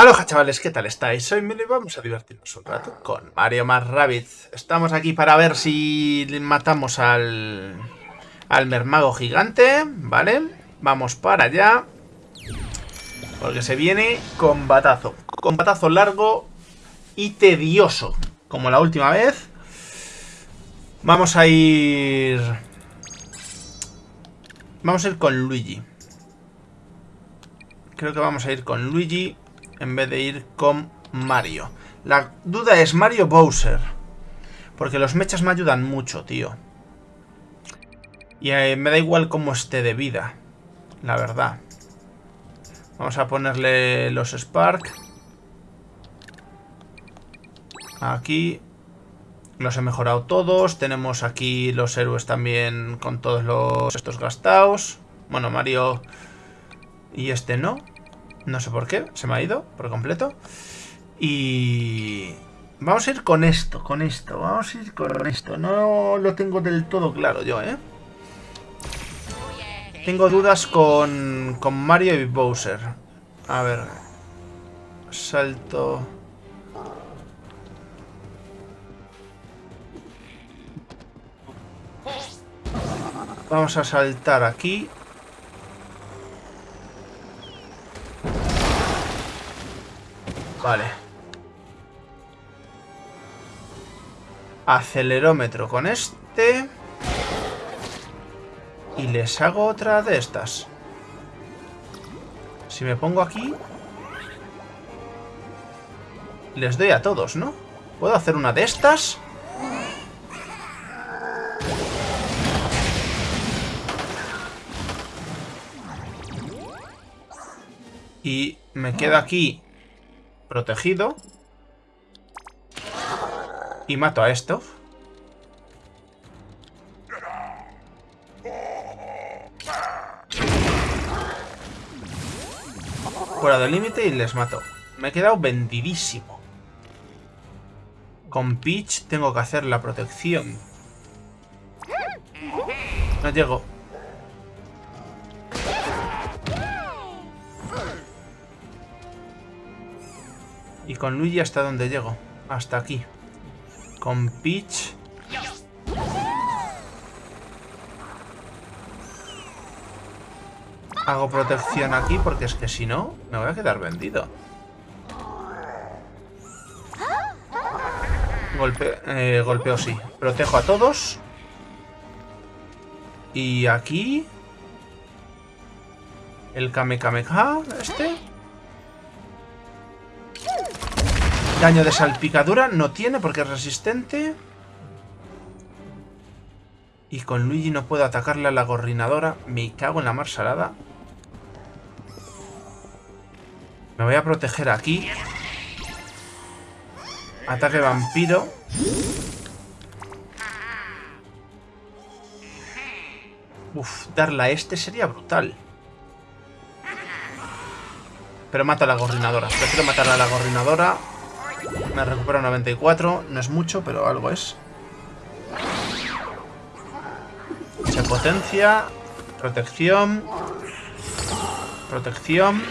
Aloha chavales, ¿qué tal estáis? Soy Milo vamos a divertirnos un rato con Mario más Rabbids. Estamos aquí para ver si matamos al, al mermago gigante, ¿vale? Vamos para allá. Porque se viene combatazo. Combatazo largo y tedioso. Como la última vez. Vamos a ir... Vamos a ir con Luigi. Creo que vamos a ir con Luigi en vez de ir con Mario. La duda es Mario Bowser. Porque los mechas me ayudan mucho, tío. Y eh, me da igual cómo esté de vida. La verdad. Vamos a ponerle los Spark. Aquí. Los he mejorado todos. Tenemos aquí los héroes también con todos los estos gastados. Bueno, Mario y este no. No sé por qué, se me ha ido por completo. Y... Vamos a ir con esto, con esto, vamos a ir con esto. No lo tengo del todo claro yo, ¿eh? Tengo dudas con, con Mario y Bowser. A ver. Salto... Vamos a saltar aquí. Vale. Acelerómetro con este. Y les hago otra de estas. Si me pongo aquí... Les doy a todos, ¿no? ¿Puedo hacer una de estas? Y me quedo aquí protegido. Y mato a esto. Fuera del límite y les mato. Me he quedado vendidísimo. Con Peach tengo que hacer la protección. No llego. Con Luigi hasta dónde llego. Hasta aquí. Con Peach... Hago protección aquí porque es que si no, me voy a quedar vendido. Golpe, eh, golpeo sí. Protejo a todos. Y aquí... El Kamekameha, este. Daño de salpicadura no tiene porque es resistente. Y con Luigi no puedo atacarle a la gorrinadora. Me cago en la mar salada. Me voy a proteger aquí. Ataque vampiro. Uf, darle a este sería brutal. Pero mata a la gorrinadora. Prefiero matar a la gorrinadora. Me recupero 94. No es mucho, pero algo es. Se potencia. Protección. Protección.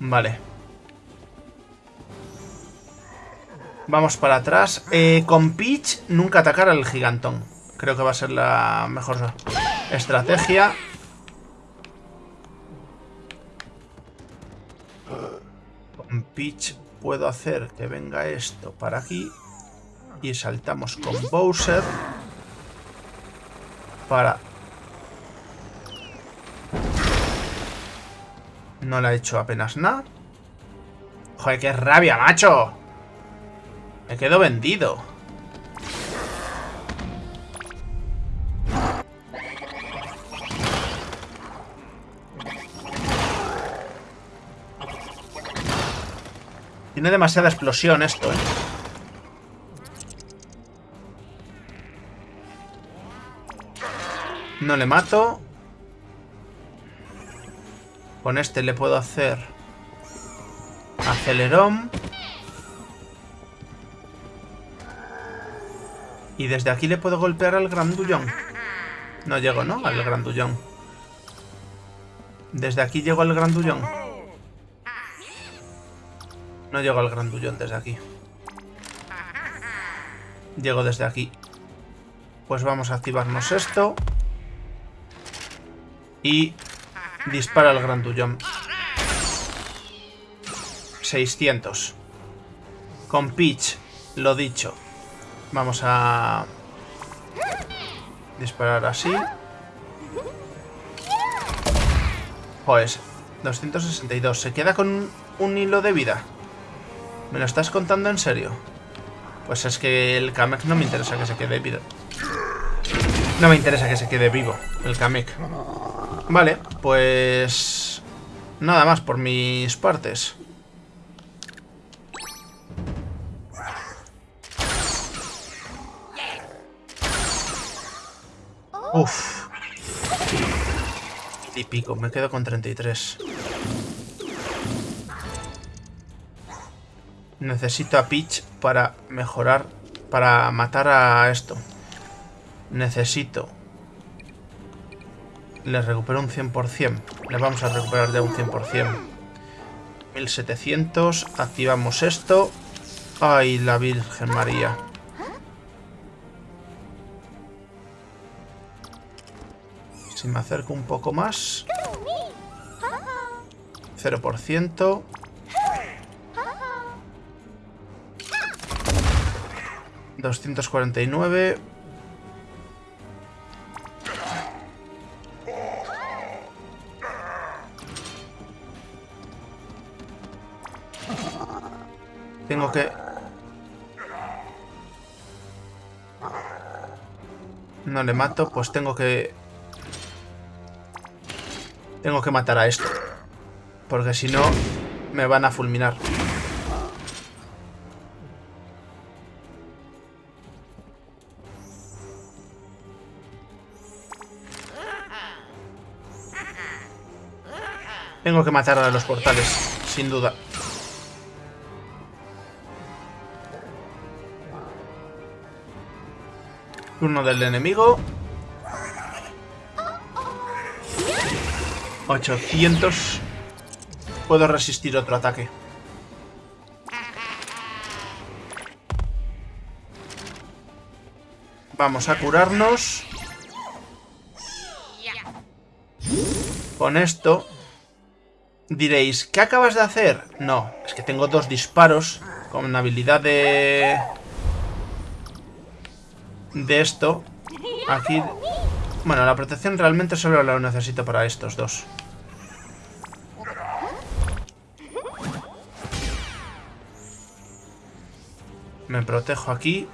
Vale. Vamos para atrás. Eh, con Peach, nunca atacar al gigantón. Creo que va a ser la mejor estrategia. Peach puedo hacer que venga esto para aquí. Y saltamos con Bowser. Para... No le ha hecho apenas nada. Joder, qué rabia, macho. Me quedo vendido. Demasiada explosión esto, ¿eh? No le mato. Con este le puedo hacer... Acelerón. Y desde aquí le puedo golpear al grandullón. No llego, ¿no? Al grandullón. Desde aquí llego al grandullón. No llego al grandullón desde aquí. Llego desde aquí. Pues vamos a activarnos esto. Y dispara al grandullón. 600. Con Peach, lo dicho. Vamos a disparar así. Pues 262. Se queda con un hilo de vida. ¿Me lo estás contando en serio? Pues es que el Kamek no me interesa que se quede vivo. No me interesa que se quede vivo el Kamek. Vale, pues... Nada más por mis partes. Uf. Y pico, me quedo con 33. Necesito a Peach para mejorar, para matar a esto. Necesito. Le recupero un 100%. Le vamos a recuperar ya un 100%. 1700. Activamos esto. Ay, la Virgen María. Si me acerco un poco más. 0%. ¿249? Tengo que... No le mato, pues tengo que tengo que matar a esto. Porque si no, me van a fulminar. Tengo que matar a los portales, sin duda. Turno del enemigo. 800. Puedo resistir otro ataque. Vamos a curarnos. Con esto... Diréis, ¿qué acabas de hacer? No, es que tengo dos disparos con habilidad de... De esto. Aquí... Bueno, la protección realmente solo la necesito para estos dos. Me protejo aquí.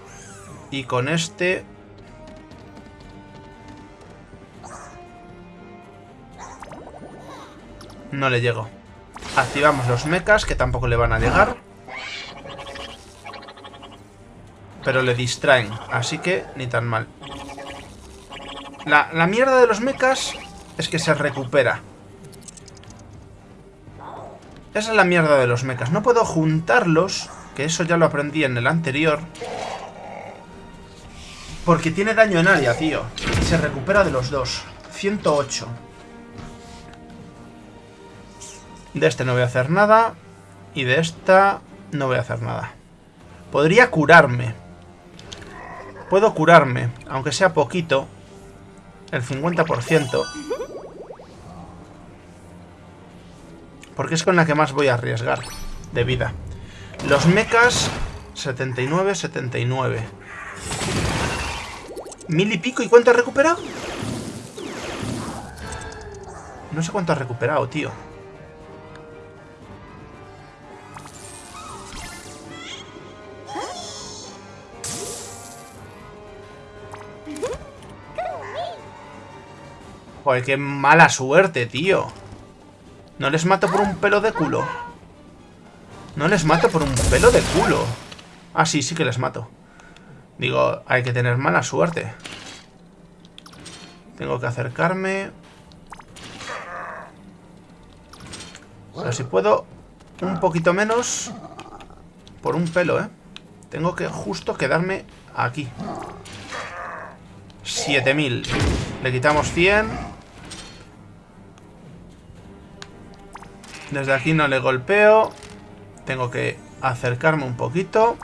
Y con este... No le llego. Activamos los mechas, que tampoco le van a llegar. Pero le distraen, así que ni tan mal. La, la mierda de los mechas es que se recupera. Esa es la mierda de los mechas. No puedo juntarlos que eso ya lo aprendí en el anterior. Porque tiene daño en área, tío. Y se recupera de los dos. 108. De este no voy a hacer nada. Y de esta no voy a hacer nada. Podría curarme. Puedo curarme, aunque sea poquito. El 50%. Porque es con la que más voy a arriesgar de vida. Los mechas, 79, 79. Mil y pico. ¿Y cuánto ha recuperado? No sé cuánto ha recuperado, tío. Joder, qué mala suerte, tío. No les mato por un pelo de culo. No les mato por un pelo de culo. Ah, sí, sí que les mato. Digo, hay que tener mala suerte. Tengo que acercarme. Pero si puedo un poquito menos por un pelo, ¿eh? Tengo que justo quedarme aquí. 7000. Le quitamos 100. Desde aquí no le golpeo. Tengo que acercarme un poquito.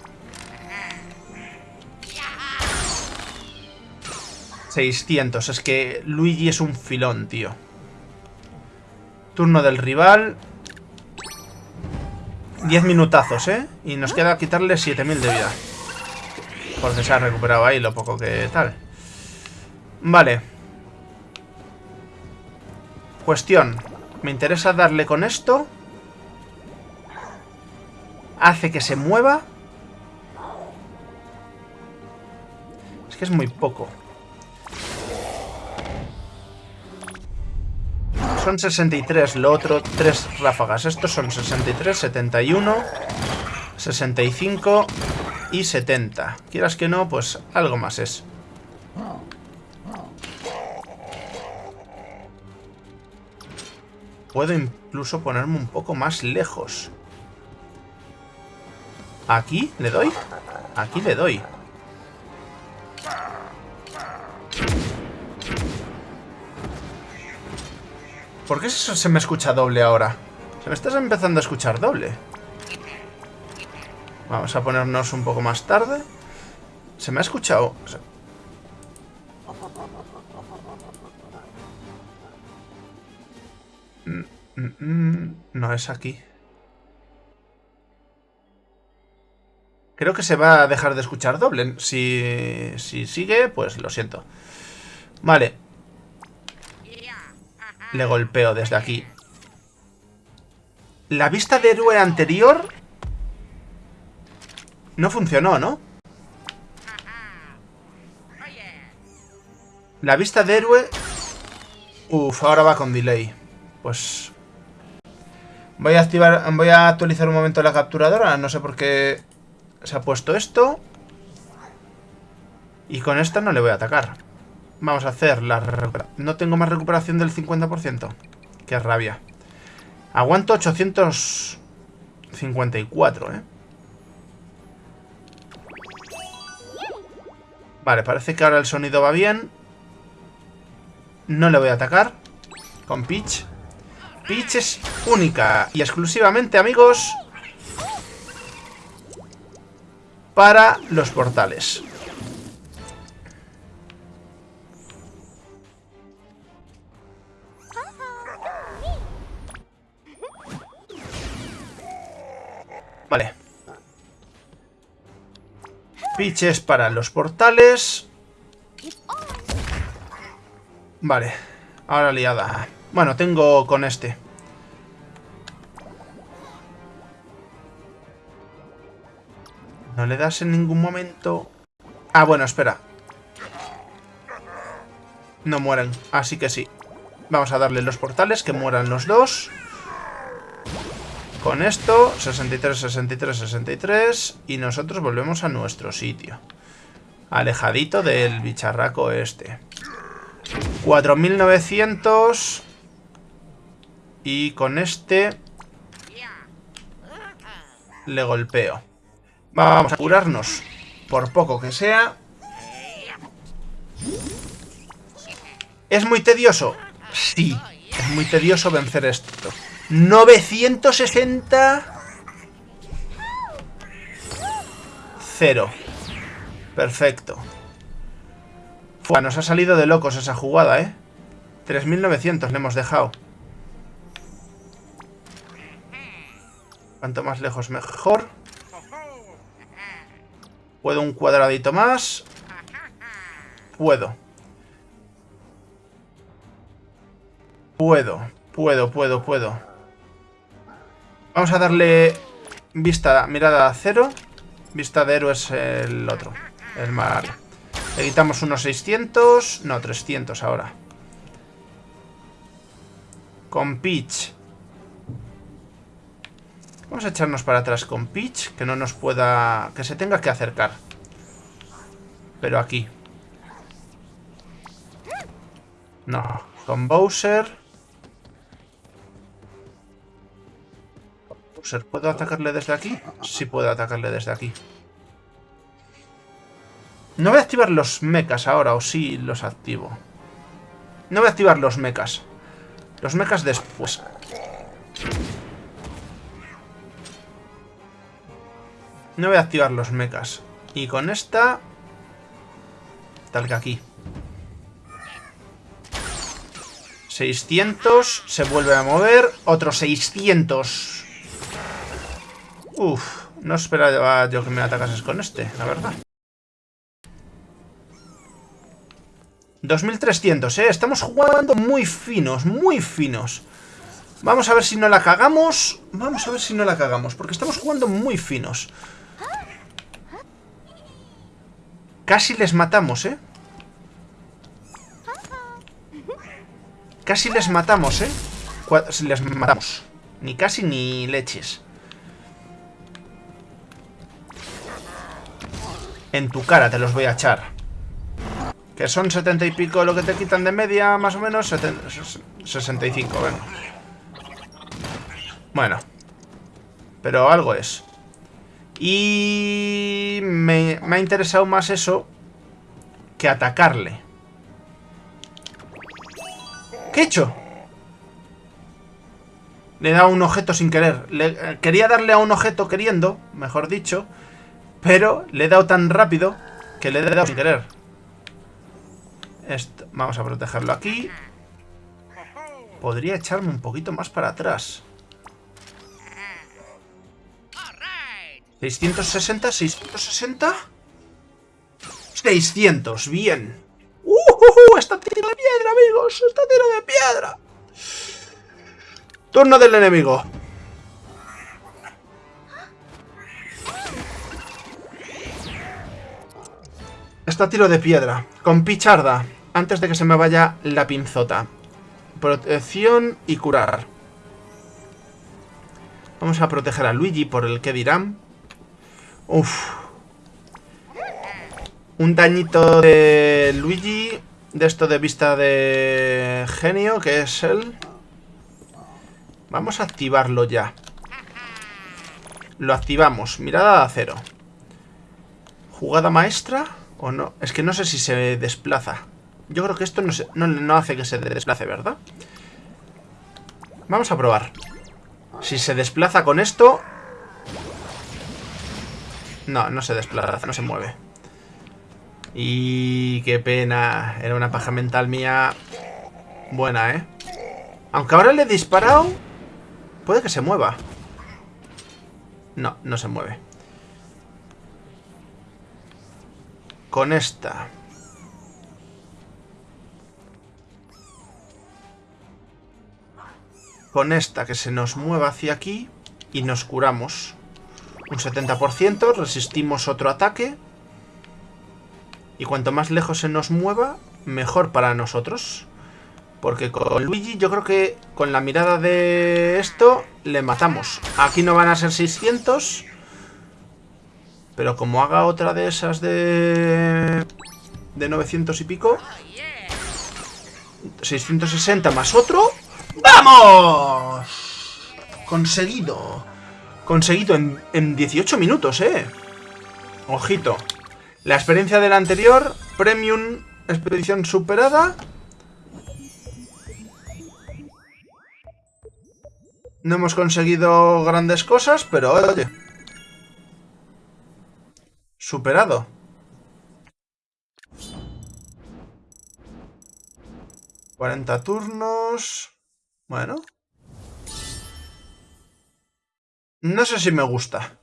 600. Es que Luigi es un filón, tío. Turno del rival. 10 minutazos, ¿eh? Y nos queda quitarle 7000 de vida. Porque se ha recuperado ahí lo poco que tal. Vale. Cuestión. Me interesa darle con esto. Hace que se mueva. Es que es muy poco. Son 63, lo otro, tres ráfagas. Estos son 63, 71, 65 y 70. Quieras que no, pues algo más es. Puedo incluso ponerme un poco más lejos. ¿Aquí le doy? Aquí le doy. ¿Por qué eso se me escucha doble ahora? Se me estás empezando a escuchar doble. Vamos a ponernos un poco más tarde. Se me ha escuchado... no es aquí. Creo que se va a dejar de escuchar doble. Si, si sigue, pues lo siento. Vale, le golpeo desde aquí. La vista de héroe anterior... No funcionó, ¿no? La vista de héroe... Uf, ahora va con delay. Pues... Voy a activar... Voy a actualizar un momento la capturadora. No sé por qué se ha puesto esto. Y con esta no le voy a atacar. Vamos a hacer la No tengo más recuperación del 50%. Qué rabia. Aguanto 854, ¿eh? Vale, parece que ahora el sonido va bien. No le voy a atacar. Con Peach. Peach es única y exclusivamente, amigos, para los portales. Vale. Piches para los portales. Vale. Ahora liada. Bueno, tengo con este. ¿No le das en ningún momento? Ah, bueno, espera. No mueren, así que sí. Vamos a darle los portales, que mueran los dos. Con esto, 63, 63, 63. Y nosotros volvemos a nuestro sitio. Alejadito del bicharraco este. 4900. Y con este... Le golpeo. Vamos a curarnos. Por poco que sea. ¿Es muy tedioso? Sí. Es muy tedioso vencer esto. 960... Cero. Perfecto. Fua, nos ha salido de locos esa jugada, ¿eh? 3.900 le hemos dejado. Cuanto más lejos mejor. ¿Puedo un cuadradito más? Puedo. Puedo, puedo, puedo, puedo. Vamos a darle vista, mirada a cero. Vista de héroes el otro, el Mario. Le quitamos unos 600, no, 300 ahora. Con Peach. Vamos a echarnos para atrás con Peach, que no nos pueda... que se tenga que acercar. Pero aquí. No, con Bowser... ¿puedo atacarle desde aquí? Sí puedo atacarle desde aquí. No voy a activar los mechas ahora, o sí los activo. No voy a activar los mechas. Los mechas después. No voy a activar los mechas. Y con esta... Tal que aquí. 600. Se vuelve a mover. Otro 600. Uf. No esperaba yo que me atacases con este, la verdad. 2300, ¿eh? Estamos jugando muy finos, muy finos. Vamos a ver si no la cagamos. Vamos a ver si no la cagamos, porque estamos jugando muy finos. Casi les matamos, ¿eh? Casi les matamos, ¿eh? Les matamos. Ni casi ni leches. En tu cara te los voy a echar. Que son 70 y pico lo que te quitan de media, más o menos. 65, bueno. Bueno. Pero algo es. Y me, ha interesado más eso que atacarle. ¿Qué he hecho? Le he dado un objeto sin querer. Eh, quería darle a un objeto queriendo, mejor dicho. Pero le he dado tan rápido que le he dado sin querer. Esto, vamos a protegerlo aquí. Podría echarme un poquito más para atrás. 660, 660. 600, bien. ¡Uh! uh, uh está tiro de piedra, amigos! ¡Está tiro de piedra! Turno del enemigo. Está tiro de piedra. Con picharda. Antes de que se me vaya la pinzota. Protección y curar. Vamos a proteger a Luigi por el que dirán. Uf. Un dañito de Luigi. De esto de vista de genio, que es él. Vamos a activarlo ya. Lo activamos. Mirada de acero. Jugada maestra. ¿O no? Es que no sé si se desplaza. Yo creo que esto no, no hace que se desplace, ¿verdad? Vamos a probar. Si se desplaza con esto, no, no se desplaza, no se mueve. Y qué pena. Era una paja mental mía buena, ¿eh? Aunque ahora le he disparado, puede que se mueva. No, no se mueve. Con esta. Con esta que se nos mueva hacia aquí y nos curamos un 70%, resistimos otro ataque. Y cuanto más lejos se nos mueva, mejor para nosotros. Porque con Luigi yo creo que con la mirada de esto le matamos. Aquí no van a ser 600. Pero como haga otra de esas de... De 900 y pico. 660 más otro. ¡Vamos! Conseguido. Conseguido en, 18 minutos, ¿eh? Ojito. La experiencia de la anterior, Premium Expedición superada. No hemos conseguido grandes cosas, pero oye. Superado. ¿40 turnos? Bueno. No sé si me gusta.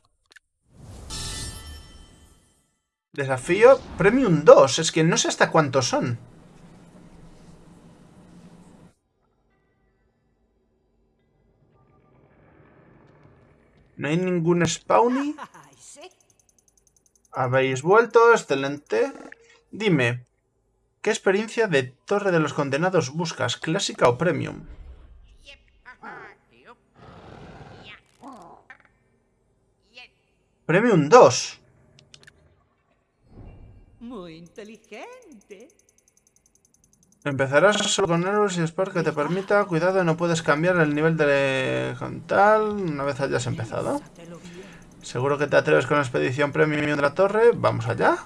Desafío Premium 2. Es que no sé hasta cuántos son. No hay ningún spawny. Habéis vuelto, excelente. Dime, ¿qué experiencia de Torre de los Condenados buscas? ¿Clásica o Premium? Premium 2. Muy inteligente. Empezarás solo con héroes y Spark que te permita. Cuidado, no puedes cambiar el nivel de con tal una vez hayas empezado. Seguro que te atreves con la expedición premium de la torre. Vamos allá.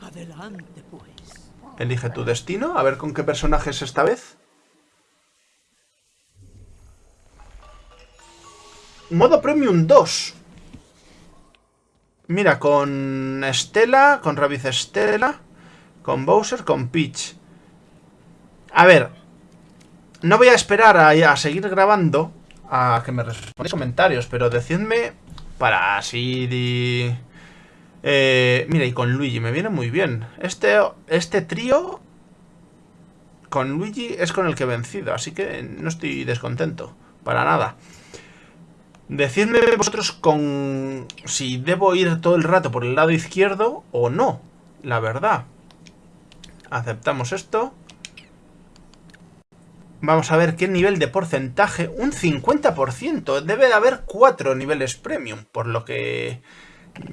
Adelante, pues. Elige tu destino. A ver con qué personajes esta vez. Modo Premium 2. Mira, con Estela, con Rabbit Estela, con Bowser, con Peach. A ver, no voy a esperar a, seguir grabando a que me respondáis comentarios, pero decidme para así... Eh, mira, y con Luigi me viene muy bien. Este, este trío con Luigi es con el que he vencido, así que no estoy descontento, para nada. Decidme vosotros con si debo ir todo el rato por el lado izquierdo o no, la verdad. Aceptamos esto. Vamos a ver qué nivel de porcentaje. Un 50%. Debe de haber cuatro niveles premium, por lo que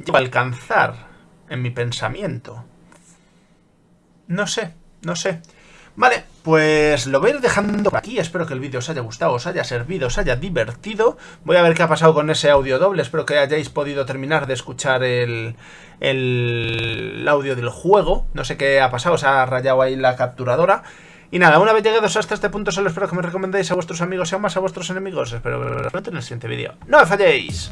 llevo a alcanzar en mi pensamiento. No sé, no sé. Vale, pues lo voy a ir dejando por aquí. Espero que el vídeo os haya gustado, os haya servido, os haya divertido. Voy a ver qué ha pasado con ese audio doble. Espero que hayáis podido terminar de escuchar el, el audio del juego. No sé qué ha pasado, se ha rayado ahí la capturadora. Y nada, una vez llegados hasta este punto, solo espero que me recomendéis a vuestros amigos y aún más a vuestros enemigos. Espero veros pronto en el siguiente vídeo. ¡No me falléis!